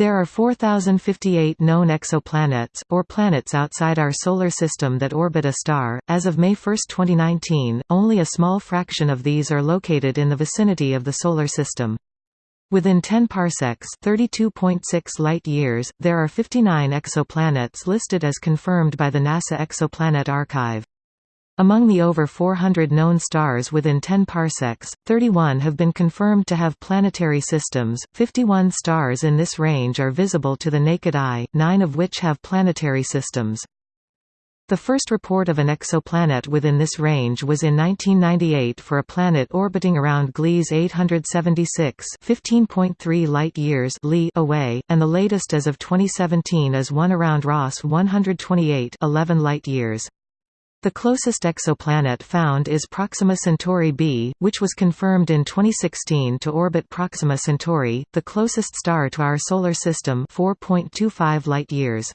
There are 4,058 known exoplanets, or planets outside our Solar System that orbit a star. As of May 1, 2019, only a small fraction of these are located in the vicinity of the Solar System. Within 10 parsecs (32.6 light-years), there are 59 exoplanets listed as confirmed by the NASA Exoplanet Archive. Among the over 400 known stars within 10 parsecs, 31 have been confirmed to have planetary systems, 51 stars in this range are visible to the naked eye, nine of which have planetary systems. The first report of an exoplanet within this range was in 1998 for a planet orbiting around Gliese 876 15.3 light-years away, and the latest as of 2017 is one around Ross 128 11 light-years. The closest exoplanet found is Proxima Centauri b, which was confirmed in 2016 to orbit Proxima Centauri, the closest star to our Solar System 4.25 light-years.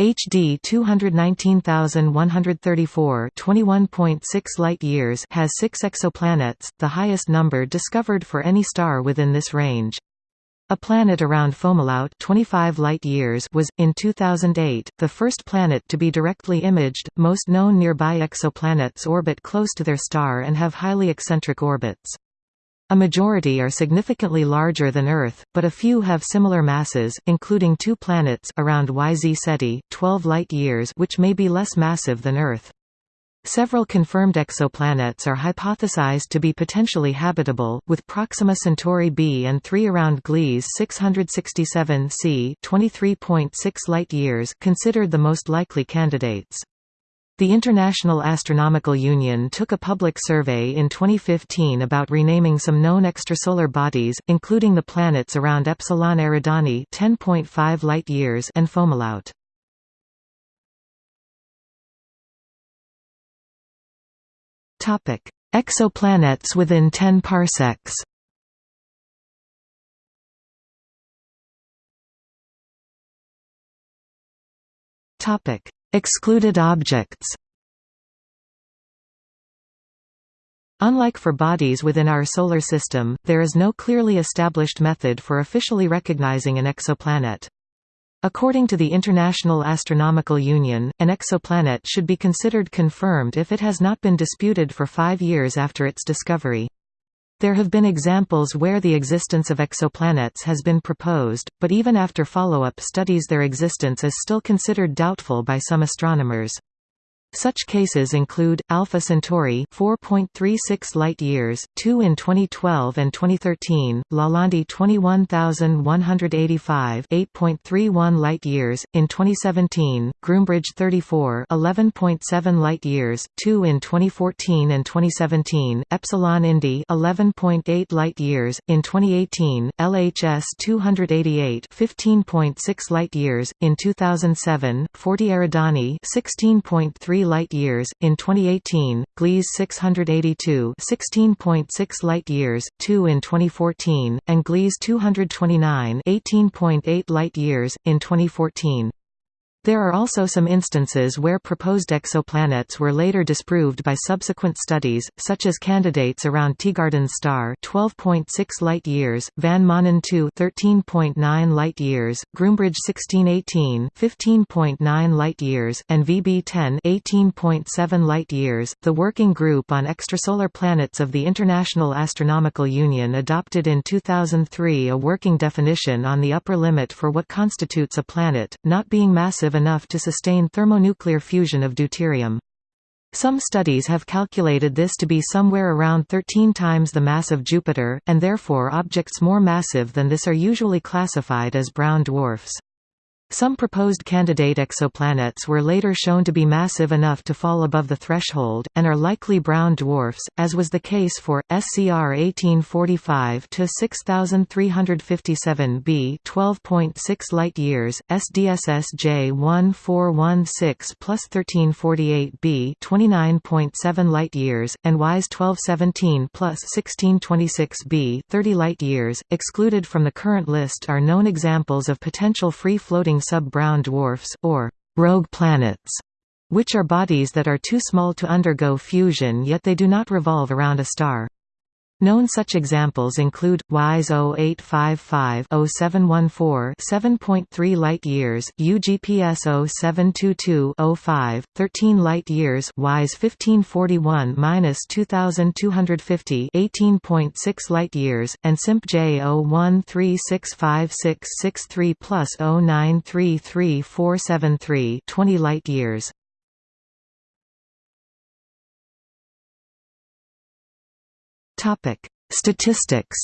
HD 219134 21.6 light-years has six exoplanets, the highest number discovered for any star within this range. A planet around Fomalhaut 25 light-years was, in 2008, the first planet to be directly imaged. Most known nearby exoplanets orbit close to their star and have highly eccentric orbits. A majority are significantly larger than Earth, but a few have similar masses, including two planets around YZ Ceti, 12 light-years which may be less massive than Earth. Several confirmed exoplanets are hypothesized to be potentially habitable, with Proxima Centauri b and 3 around Gliese 667 c 23.6 light-years considered the most likely candidates. The International Astronomical Union took a public survey in 2015 about renaming some known extrasolar bodies, including the planets around Epsilon Eridani 10.5 light-years and Fomalhaut. Topic: Exoplanets within 10 parsecs. Topic: Excluded objects. Unlike for bodies within our Solar System, there is no clearly established method for officially recognizing an exoplanet. According to the International Astronomical Union, an exoplanet should be considered confirmed if it has not been disputed for five years after its discovery. There have been examples where the existence of exoplanets has been proposed, but even after follow-up studies their existence is still considered doubtful by some astronomers. Such cases include Alpha Centauri 4.36 light-years, 2 in 2012 and 2013, Lalande 21185 8.31 light-years in 2017, Groombridge 34 11.7 light-years, 2 in 2014 and 2017, Epsilon Indi 11.8 light-years in 2018, LHS 288 15.6 light-years in 2007, 40 Eridani 16.3 light-years, in 2018, Gliese 682 16.6 light-years, 2 in 2014, and Gliese 229 18.8 light-years, in 2014. There are also some instances where proposed exoplanets were later disproved by subsequent studies, such as candidates around Teegarden's star 12.6 light-years, Van Maanen 2 13.9 light-years, Groombridge 1618 15.9 light-years, and VB10 18.7 light-years. The Working Group on Extrasolar Planets of the International Astronomical Union adopted in 2003 a working definition on the upper limit for what constitutes a planet, not being massive enough to sustain thermonuclear fusion of deuterium. Some studies have calculated this to be somewhere around 13 times the mass of Jupiter, and therefore objects more massive than this are usually classified as brown dwarfs. Some proposed candidate exoplanets were later shown to be massive enough to fall above the threshold, and are likely brown dwarfs, as was the case for, SCR 1845-6357b 12.6 light-years, SDSS J1416 plus 1348b 29.7 light-years, and WISE 1217 plus 1626b 30 light-years. Excluded from the current list are known examples of potential free-floating sub-brown dwarfs, or rogue planets, which are bodies that are too small to undergo fusion yet they do not revolve around a star. Known such examples include WISE 0855-0714 7.3 light-years, UGPS 0722-05, 13 light-years WISE 1541-2250 18.6 light-years, and SIMP J 01365663 plus 0933473 20 light-years. Topic: Statistics.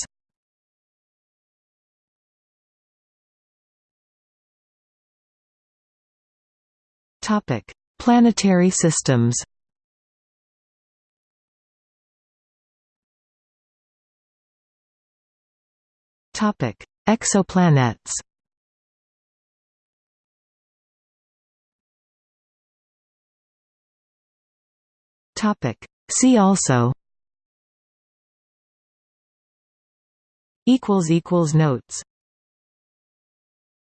Topic: Planetary systems. Topic: Exoplanets. Topic: See also equals equals notes